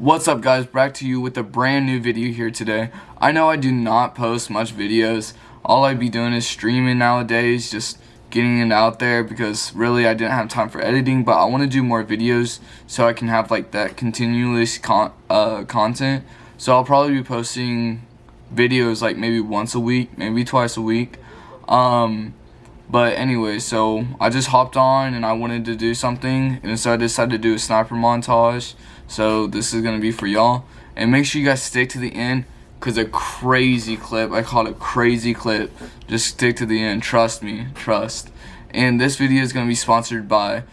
What's up guys, back to you with a brand new video here today. I know I do not post much videos. All I'd be doing is streaming nowadays, just getting it out there because really I didn't have time for editing, but I want to do more videos so I can have like that continuous con uh, content. So I'll probably be posting videos like maybe once a week, maybe twice a week. Um, but anyway, so I just hopped on and I wanted to do something and so I decided to do a sniper montage. So this is going to be for y'all. And make sure you guys stick to the end because a crazy clip, I call it crazy clip. Just stick to the end, trust me, trust. And this video is going to be sponsored by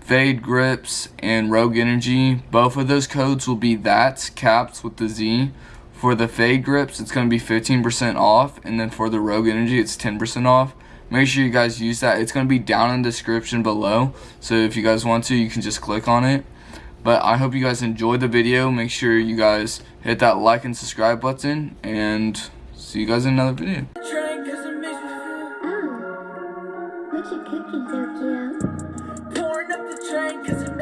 Fade Grips and Rogue Energy. Both of those codes will be that caps with the Z. For the Fade Grips, it's going to be 15% off. And then for the Rogue Energy, it's 10% off make sure you guys use that it's going to be down in the description below so if you guys want to you can just click on it but I hope you guys enjoyed the video. Make sure you guys hit that like and subscribe button. And see you guys in another video. Pouring up the train cause it makes me feel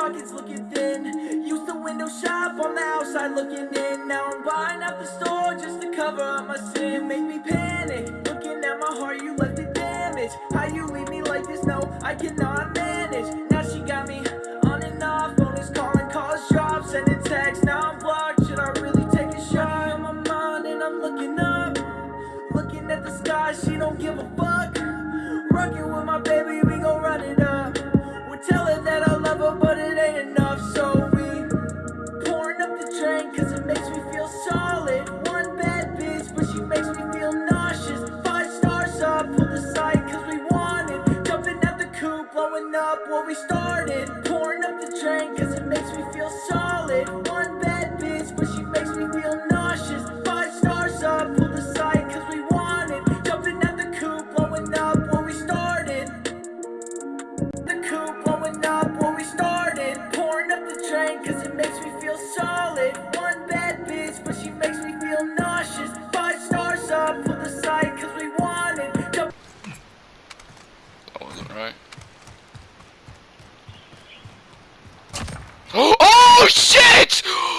pockets looking thin. Used to window shop on the outside looking in. Now I'm buying out the store just to cover up my sin. Make me panic, looking at my heart you left it damaged. How you leave me like this, no, I cannot manage. Now she got me on and off, phone is calling, calls drop Sending texts, now I'm blocked, should I really take a shot? On my mind and I'm looking up Looking at the sky, she don't give a fuck OH SHIT!